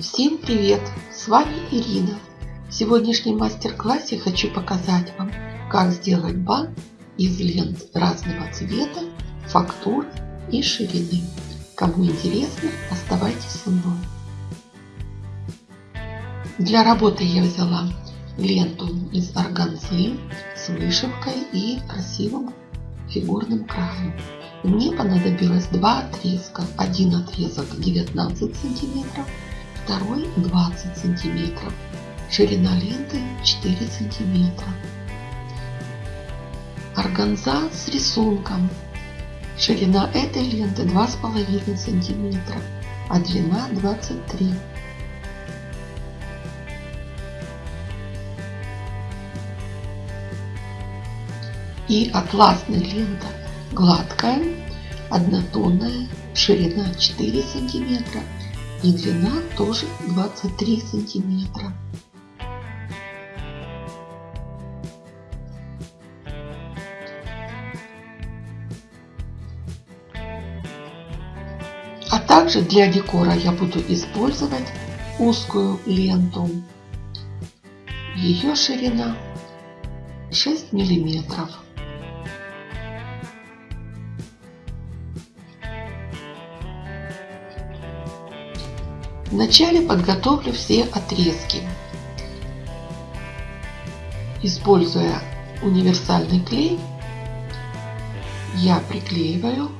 Всем привет! С вами Ирина. В сегодняшнем мастер-классе хочу показать вам, как сделать бант из лент разного цвета, фактур и ширины. Кому интересно, оставайтесь со мной. Для работы я взяла ленту из органзы с вышивкой и красивым фигурным краем. Мне понадобилось два отрезка. Один отрезок 19 сантиметров, второй 20 сантиметров. Ширина ленты 4 сантиметра. Органза с рисунком. Ширина этой ленты 2,5 сантиметра, а длина 23 и атласная лента гладкая, однотонная, ширина 4 сантиметра и длина тоже 23 сантиметра. А также для декора я буду использовать узкую ленту. Ее ширина 6 миллиметров. Вначале подготовлю все отрезки. Используя универсальный клей, я приклеиваю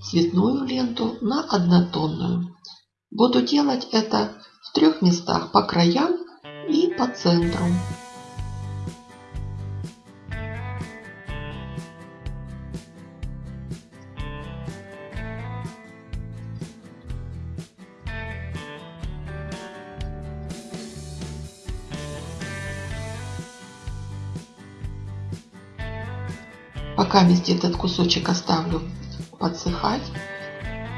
цветную ленту на однотонную. Буду делать это в трех местах по краям и по центру. Пока вместе этот кусочек оставлю подсыхать,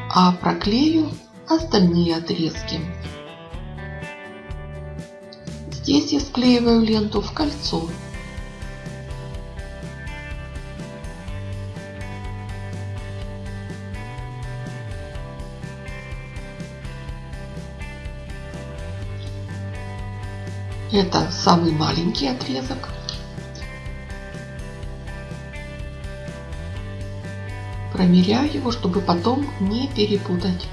а проклею остальные отрезки. Здесь я склеиваю ленту в кольцо. Это самый маленький отрезок. Промеряю его, чтобы потом не перепутать.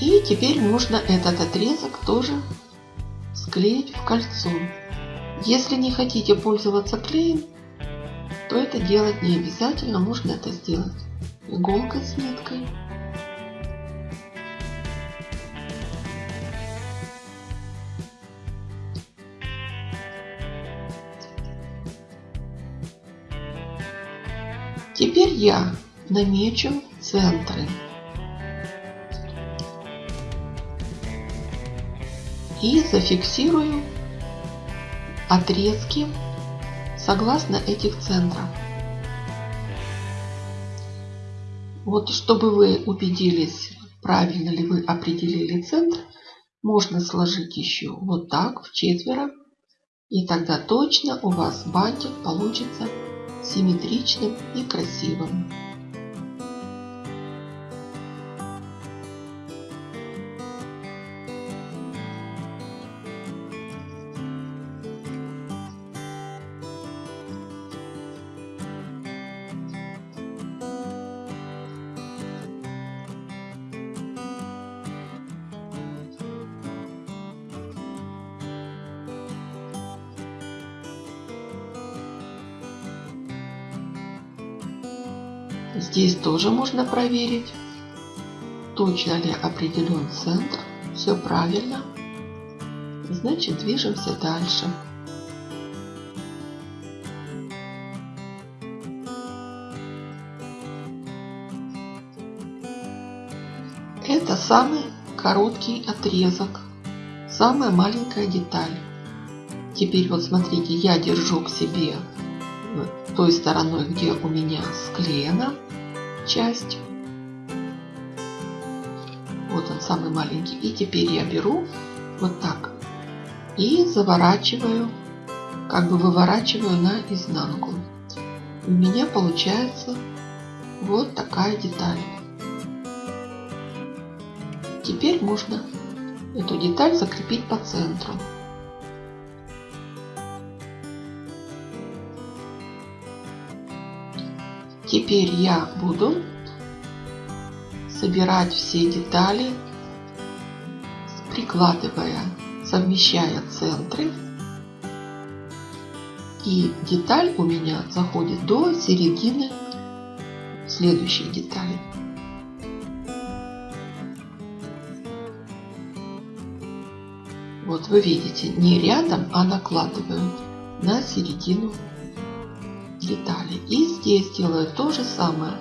И теперь можно этот отрезок тоже склеить в кольцо. Если не хотите пользоваться клеем, то это делать не обязательно. Можно это сделать иголкой с ниткой. Теперь я намечу центры. И зафиксирую отрезки согласно этих центров. Вот чтобы вы убедились, правильно ли вы определили центр, можно сложить еще вот так в четверо. И тогда точно у вас бантик получится симметричным и красивым. Здесь тоже можно проверить, точно ли определен центр. Все правильно. Значит, движемся дальше. Это самый короткий отрезок, самая маленькая деталь. Теперь вот смотрите, я держу к себе той стороной, где у меня склеена часть. Вот он самый маленький. И теперь я беру вот так и заворачиваю, как бы выворачиваю на изнанку. У меня получается вот такая деталь. Теперь можно эту деталь закрепить по центру. Теперь я буду собирать все детали, прикладывая, совмещая центры. И деталь у меня заходит до середины следующей детали. Вот вы видите, не рядом, а накладываю на середину детали. И здесь делаю то же самое.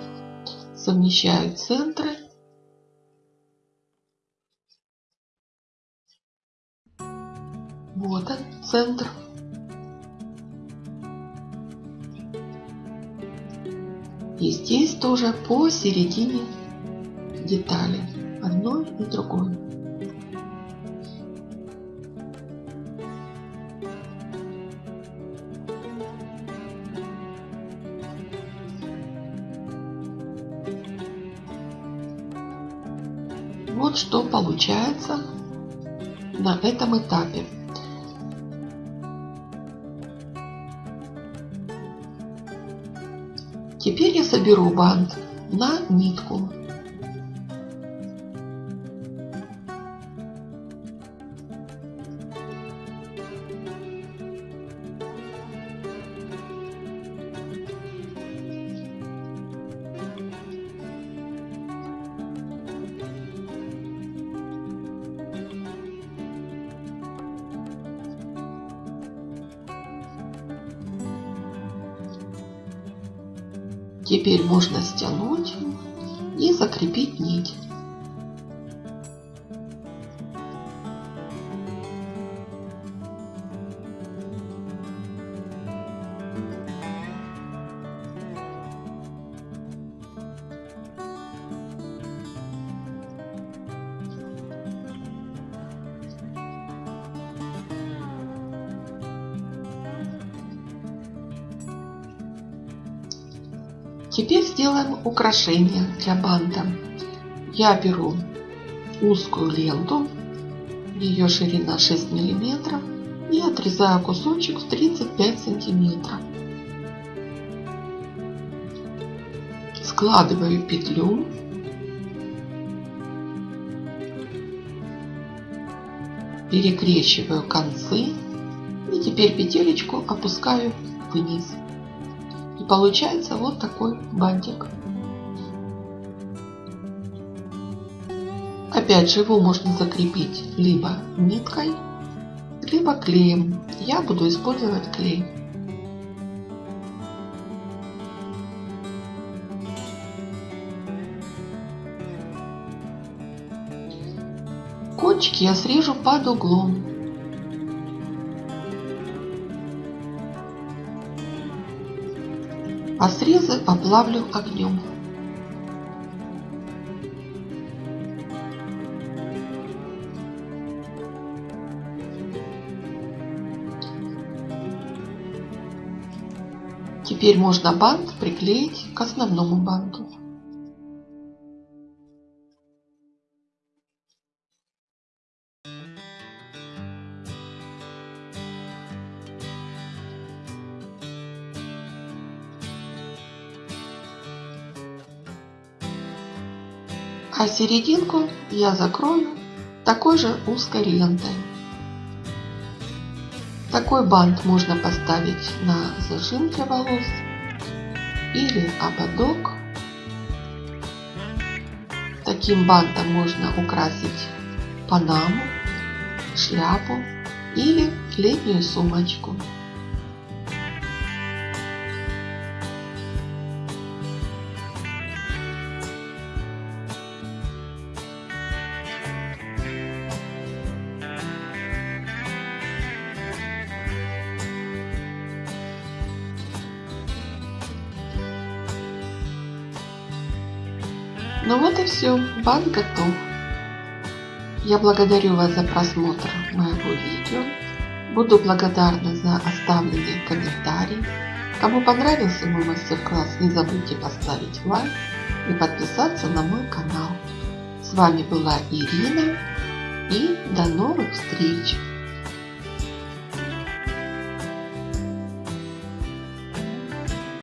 Совмещаю центры. Вот он, центр. И здесь тоже по середине детали. Одной и другой. Вот что получается на этом этапе. Теперь я соберу бант на нитку. Теперь можно стянуть и закрепить нить. Теперь сделаем украшение для банта. Я беру узкую ленту, ее ширина 6 миллиметров и отрезаю кусочек в 35 сантиметров. Складываю петлю. Перекрещиваю концы и теперь петелечку опускаю вниз. И получается вот такой бантик. Опять же его можно закрепить либо ниткой, либо клеем. Я буду использовать клей. Кончики я срежу под углом. А срезы оплавлю огнем. Теперь можно бант приклеить к основному банту. А серединку я закрою такой же узкой лентой. Такой бант можно поставить на зажим для волос или ободок. Таким бантом можно украсить панаму, шляпу или летнюю сумочку. Ну вот и все, банк готов. Я благодарю вас за просмотр моего видео. Буду благодарна за оставленные комментарии, Кому понравился мой мастер-класс, не забудьте поставить лайк и подписаться на мой канал. С вами была Ирина и до новых встреч!